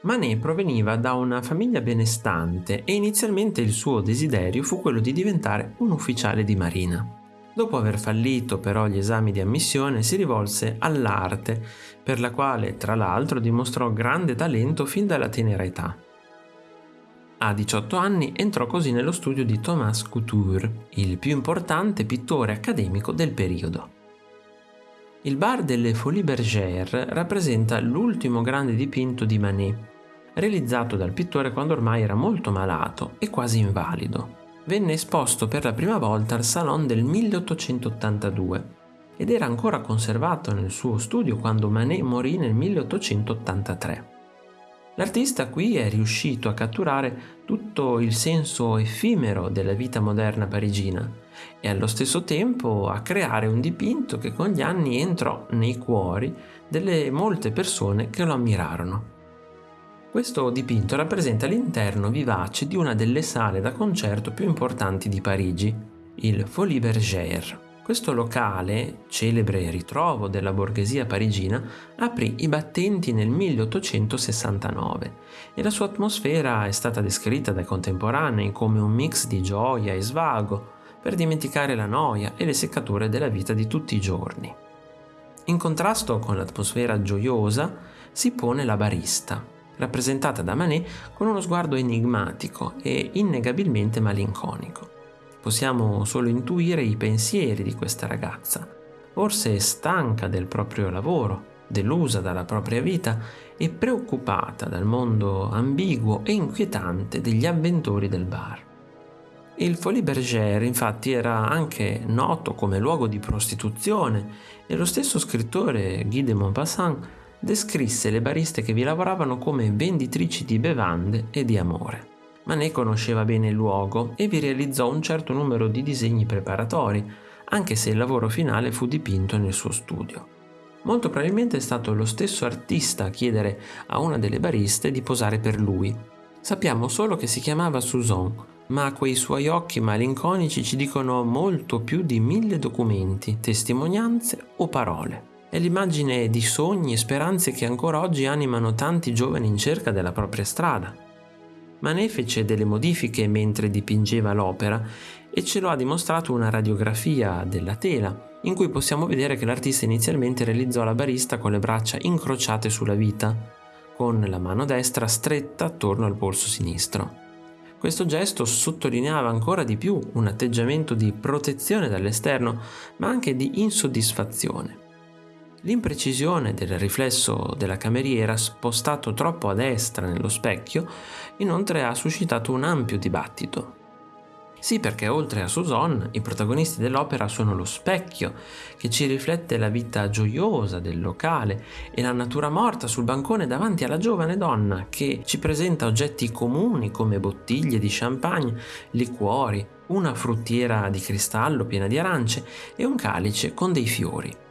Manet proveniva da una famiglia benestante e inizialmente il suo desiderio fu quello di diventare un ufficiale di marina. Dopo aver fallito però gli esami di ammissione si rivolse all'arte, per la quale tra l'altro dimostrò grande talento fin dalla tenera età. A 18 anni entrò così nello studio di Thomas Couture, il più importante pittore accademico del periodo. Il bar delle Folies Bergère rappresenta l'ultimo grande dipinto di Manet, realizzato dal pittore quando ormai era molto malato e quasi invalido. Venne esposto per la prima volta al Salon del 1882 ed era ancora conservato nel suo studio quando Manet morì nel 1883. L'artista qui è riuscito a catturare tutto il senso effimero della vita moderna parigina e allo stesso tempo a creare un dipinto che con gli anni entrò nei cuori delle molte persone che lo ammirarono. Questo dipinto rappresenta l'interno vivace di una delle sale da concerto più importanti di Parigi, il Folie Bergère. Questo locale, celebre ritrovo della borghesia parigina, aprì i battenti nel 1869 e la sua atmosfera è stata descritta dai contemporanei come un mix di gioia e svago per dimenticare la noia e le seccature della vita di tutti i giorni. In contrasto con l'atmosfera gioiosa si pone la barista, rappresentata da Manet con uno sguardo enigmatico e innegabilmente malinconico possiamo solo intuire i pensieri di questa ragazza. Forse è stanca del proprio lavoro, delusa dalla propria vita e preoccupata dal mondo ambiguo e inquietante degli avventori del bar. Il Folie Bergère infatti era anche noto come luogo di prostituzione e lo stesso scrittore Guy de Maupassant descrisse le bariste che vi lavoravano come venditrici di bevande e di amore ma ne conosceva bene il luogo e vi realizzò un certo numero di disegni preparatori, anche se il lavoro finale fu dipinto nel suo studio. Molto probabilmente è stato lo stesso artista a chiedere a una delle bariste di posare per lui. Sappiamo solo che si chiamava Susan, ma quei suoi occhi malinconici ci dicono molto più di mille documenti, testimonianze o parole. È l'immagine di sogni e speranze che ancora oggi animano tanti giovani in cerca della propria strada. Manet fece delle modifiche mentre dipingeva l'opera e ce lo ha dimostrato una radiografia della tela, in cui possiamo vedere che l'artista inizialmente realizzò la barista con le braccia incrociate sulla vita, con la mano destra stretta attorno al polso sinistro. Questo gesto sottolineava ancora di più un atteggiamento di protezione dall'esterno, ma anche di insoddisfazione. L'imprecisione del riflesso della cameriera spostato troppo a destra nello specchio inoltre ha suscitato un ampio dibattito. Sì, perché oltre a Susan, i protagonisti dell'opera sono lo specchio, che ci riflette la vita gioiosa del locale, e la natura morta sul bancone davanti alla giovane donna, che ci presenta oggetti comuni come bottiglie di champagne, liquori, una fruttiera di cristallo piena di arance e un calice con dei fiori.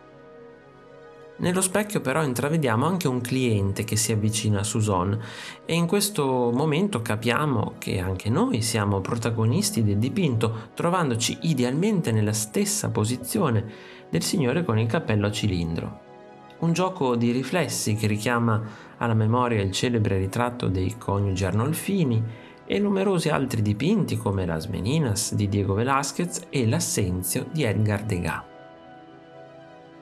Nello specchio però intravediamo anche un cliente che si avvicina a Susan e in questo momento capiamo che anche noi siamo protagonisti del dipinto, trovandoci idealmente nella stessa posizione del signore con il cappello a cilindro. Un gioco di riflessi che richiama alla memoria il celebre ritratto dei coniugi Arnolfini e numerosi altri dipinti come Las Meninas di Diego Velázquez e L'Assenzio di Edgar Degas.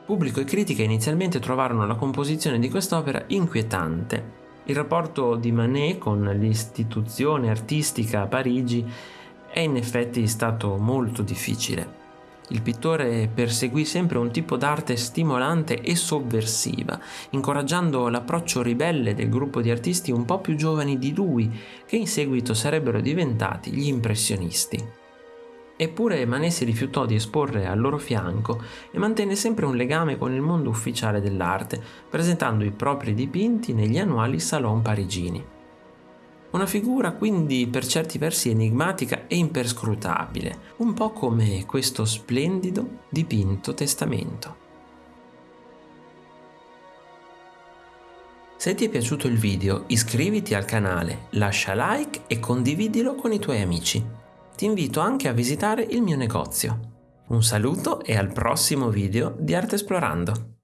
Pubblico e critica inizialmente trovarono la composizione di quest'opera inquietante. Il rapporto di Manet con l'istituzione artistica a Parigi è in effetti stato molto difficile. Il pittore perseguì sempre un tipo d'arte stimolante e sovversiva, incoraggiando l'approccio ribelle del gruppo di artisti un po' più giovani di lui, che in seguito sarebbero diventati gli impressionisti. Eppure Manet si rifiutò di esporre al loro fianco e mantenne sempre un legame con il mondo ufficiale dell'arte, presentando i propri dipinti negli annuali salon parigini. Una figura quindi per certi versi enigmatica e imperscrutabile, un po' come questo splendido dipinto testamento. Se ti è piaciuto il video iscriviti al canale, lascia like e condividilo con i tuoi amici ti invito anche a visitare il mio negozio. Un saluto e al prossimo video di Arte Esplorando!